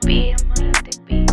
be, a thick Be.